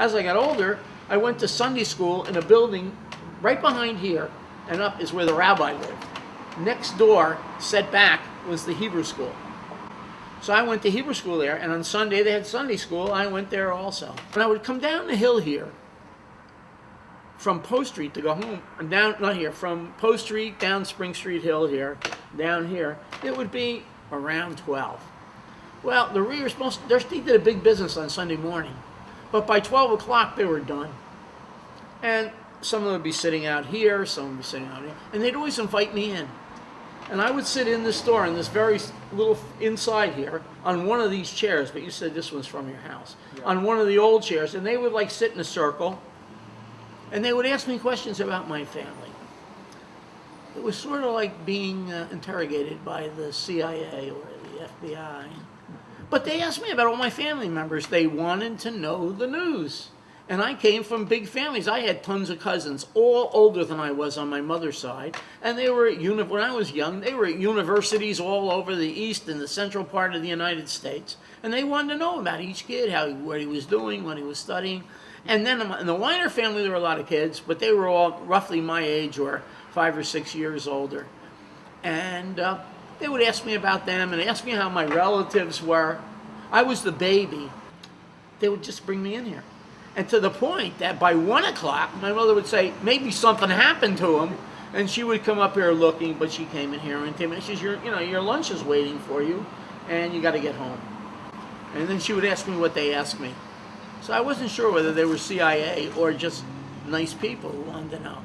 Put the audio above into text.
As I got older, I went to Sunday school in a building right behind here, and up is where the rabbi lived. Next door, set back, was the Hebrew school. So I went to Hebrew school there, and on Sunday they had Sunday school. I went there also. And I would come down the hill here from Post Street to go home, down, not here, from Post Street down Spring Street Hill here, down here, it would be around 12. Well, the Readers, most, they did a big business on Sunday morning, but by 12 o'clock they were done. And some of them would be sitting out here, some would be sitting out here, and they'd always invite me in. And I would sit in the store in this very little inside here on one of these chairs, but you said this one's from your house, on one of the old chairs, and they would like sit in a circle, and they would ask me questions about my family. It was sort of like being uh, interrogated by the CIA or the FBI. But they asked me about all my family members. They wanted to know the news. And I came from big families. I had tons of cousins, all older than I was on my mother's side. And they were at uni- when I was young, they were at universities all over the east and the central part of the United States. And they wanted to know about each kid, how he, what he was doing, what he was studying. And then in the Weiner family, there were a lot of kids, but they were all roughly my age or five or six years older and uh, they would ask me about them and ask me how my relatives were. I was the baby. They would just bring me in here. And to the point that by one o'clock, my mother would say, maybe something happened to him. And she would come up here looking, but she came in here and came in. She says, your, you know, your lunch is waiting for you, and you got to get home. And then she would ask me what they asked me. So I wasn't sure whether they were CIA or just nice people who wanted to know.